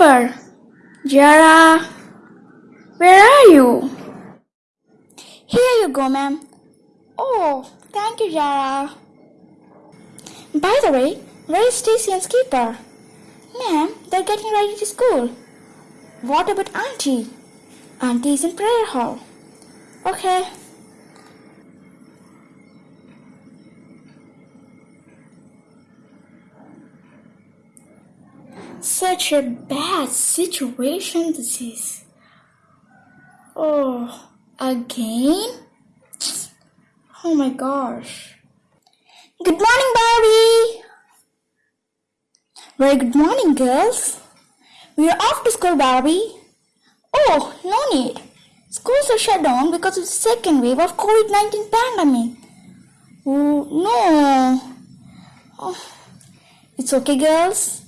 Skipper! Jara! Where are you? Here you go, ma'am. Oh, thank you, Jara. By the way, where is Stacy and Skipper? Ma'am, they're getting ready to school. What about Auntie? Auntie is in prayer hall. Okay. Such a bad situation this is. Oh, again? Oh my gosh. Good morning, Barbie! Very good morning, girls. We are off to school, Barbie. Oh, no need. Schools are shut down because of the second wave of COVID-19 pandemic. Oh, no. Oh, it's okay, girls.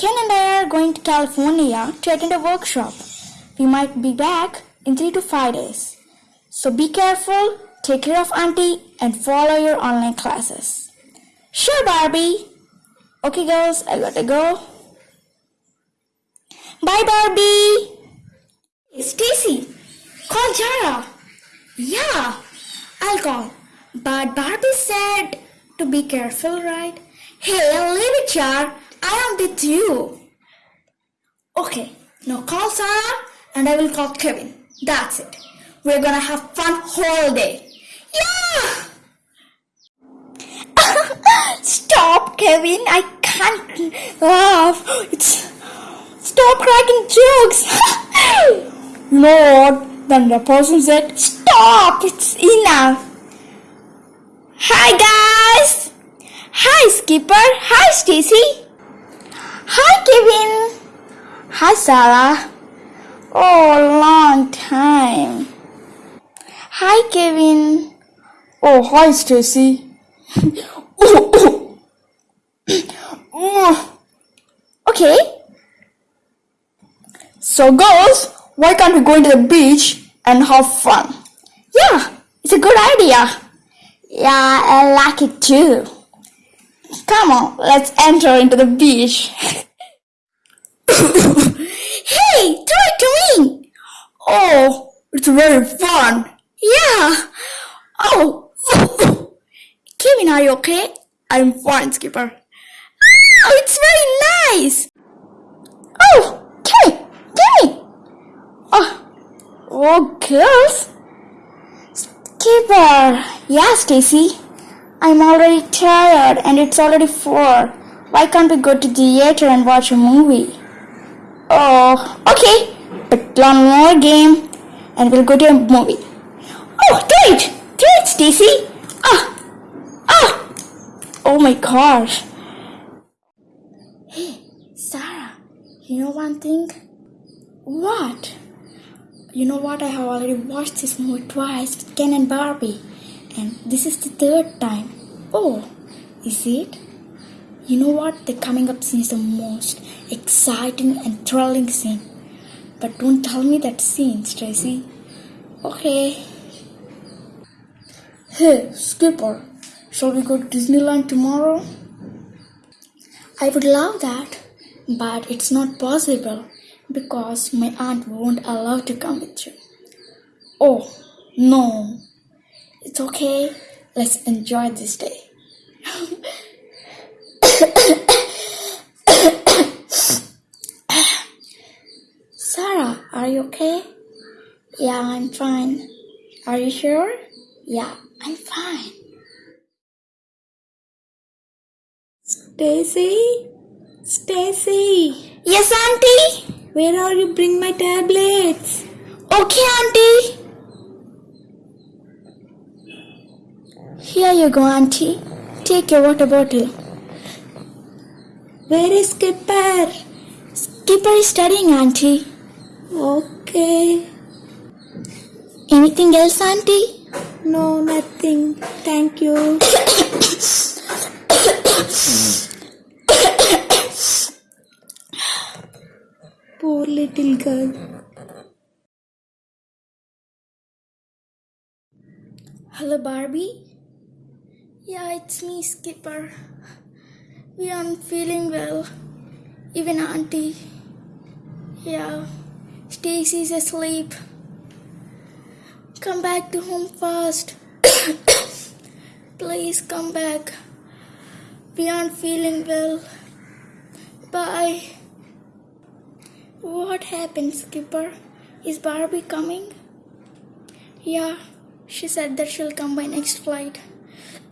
Ken and I are going to California to attend a workshop. We might be back in three to five days. So be careful, take care of Auntie, and follow your online classes. Sure, Barbie. Okay, girls, I gotta go. Bye, Barbie. Stacy, call Jara. Yeah, I'll call. But Barbie said to be careful, right? Hey, leave it, Jar. I am with you. Okay, now call Sarah and I will call Kevin. That's it. We're gonna have fun whole day. Yeah! Stop, Kevin. I can't laugh. It's stop cracking jokes. you know what? Then the person said, "Stop! It's enough." Hi, guys. Hi, Skipper. Hi, Stacy. Hi, Kevin. Hi, Sarah. Oh, long time. Hi, Kevin. Oh, hi, Stacy. Oh, oh. Mm. okay. So, girls, why can't we go into the beach and have fun? Yeah, it's a good idea. Yeah, I like it too. Come on, let's enter into the beach. hey, throw it to me. Oh, it's very fun. Yeah. Oh. Kevin, are you okay? I'm fine, Skipper. Oh, it's very nice. Oh, Kevin, Kevin. Oh, oh, girls. Skipper. Yeah, Stacy. I'm already tired and it's already 4. Why can't we go to the theater and watch a movie? Oh, okay. But one more game and we'll go to a movie. Oh! Do it, Stacy! Ah! Ah! Oh my gosh. Hey, Sarah, you know one thing? What? You know what? I have already watched this movie twice Ken and Barbie, this is the third time. Oh, is it? You know what? The coming up scene is the most exciting and thrilling scene. But don't tell me that scene, Tracy. Okay. Hey, Skipper, shall we go to Disneyland tomorrow? I would love that, but it's not possible because my aunt won't allow to come with you. Oh, no. It's okay. Let's enjoy this day. Sarah, are you okay? Yeah, I'm fine. Are you sure? Yeah, I'm fine. Stacy? Stacy? Yes, Auntie? Where are you? Bring my tablets. Okay, Auntie. Here you go, Auntie. Take your water bottle. Where is Skipper? Skipper is studying, Auntie. Okay. Anything else, Auntie? No, nothing. Thank you. Poor little girl. Hello, Barbie. Yeah, it's me, Skipper. We aren't feeling well. Even Auntie. Yeah, Stacy's asleep. Come back to home fast. Please come back. We aren't feeling well. Bye. What happened, Skipper? Is Barbie coming? Yeah, she said that she'll come by next flight.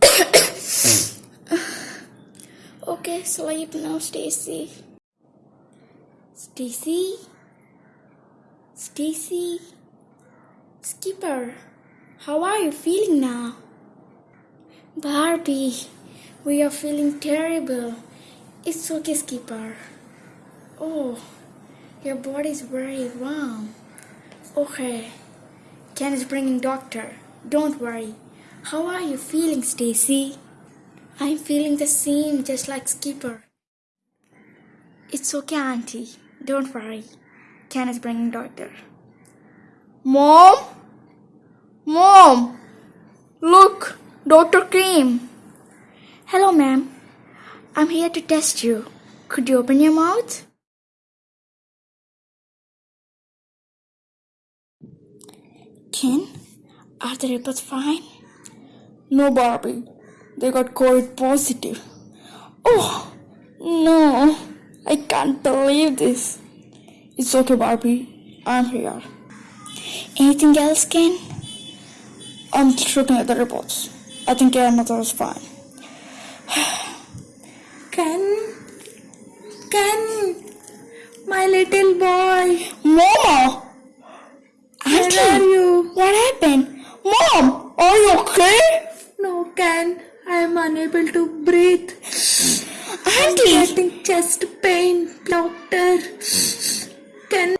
okay, sleep now, Stacy. Stacy? Stacy? Skipper, how are you feeling now? Barbie, we are feeling terrible. It's okay, Skipper. Oh, your body's very warm. Okay. Ken is bringing doctor. Don't worry. How are you feeling, Stacy? I'm feeling the same, just like Skipper. It's okay, Auntie. Don't worry. Ken is bringing doctor. Mom? Mom! Look, doctor came. Hello, ma'am. I'm here to test you. Could you open your mouth? Ken, are the reports fine? No, Barbie. They got COVID positive. Oh, no. I can't believe this. It's okay, Barbie. I'm here. Anything else, Ken? I'm looking at the reports. I think your mother is fine. Ken? Ken? My little boy. Mama! Where Auntie! are you? What happened? Mom! Are you okay? No, Ken. I am unable to breathe. Auntie! Getting chest pain. Doctor. Ken?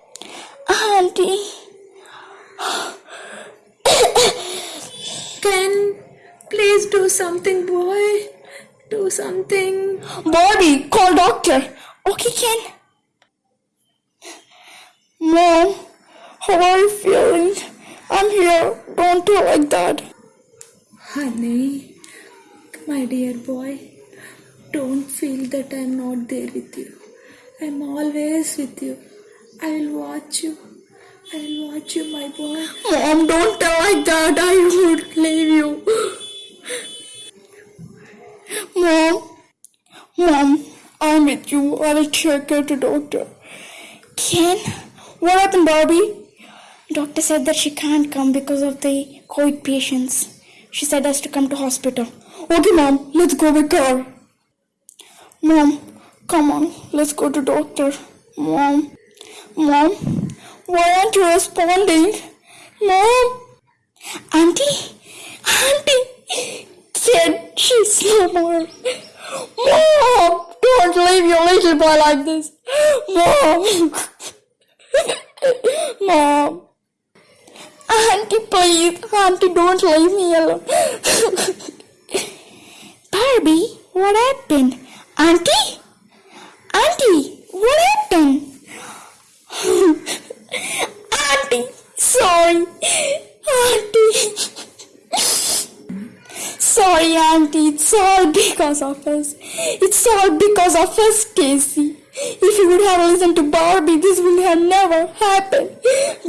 Auntie! Ken? Please do something, boy. Do something. Bobby, call doctor. Okay, Ken. Mom, how are you feeling? I'm here. Don't do like that. Honey, my dear boy, don't feel that I'm not there with you. I'm always with you. I will watch you. I will watch you, my boy. Mom, don't tell like that. I would leave you. Mom, Mom, I'm with you. I will take her the doctor. Ken, what happened, Barbie? Doctor said that she can't come because of the COVID patients. She said us to come to hospital. Okay, Mom, let's go with her. Mom, come on, let's go to doctor. Mom, Mom, why aren't you responding? Mom, Auntie, Auntie, said she's no more. Mom, don't leave your little boy like this. Mom, Mom. Auntie, please. Auntie, don't leave me alone. Barbie, what happened? Auntie? Auntie, what happened? Auntie, sorry. Auntie. Sorry, Auntie. It's all because of us. It's all because of us, Casey. If you would have listened to Barbie, this would have never happened.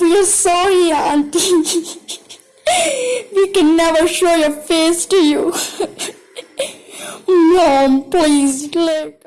We are sorry, Auntie. we can never show your face to you. Mom, please let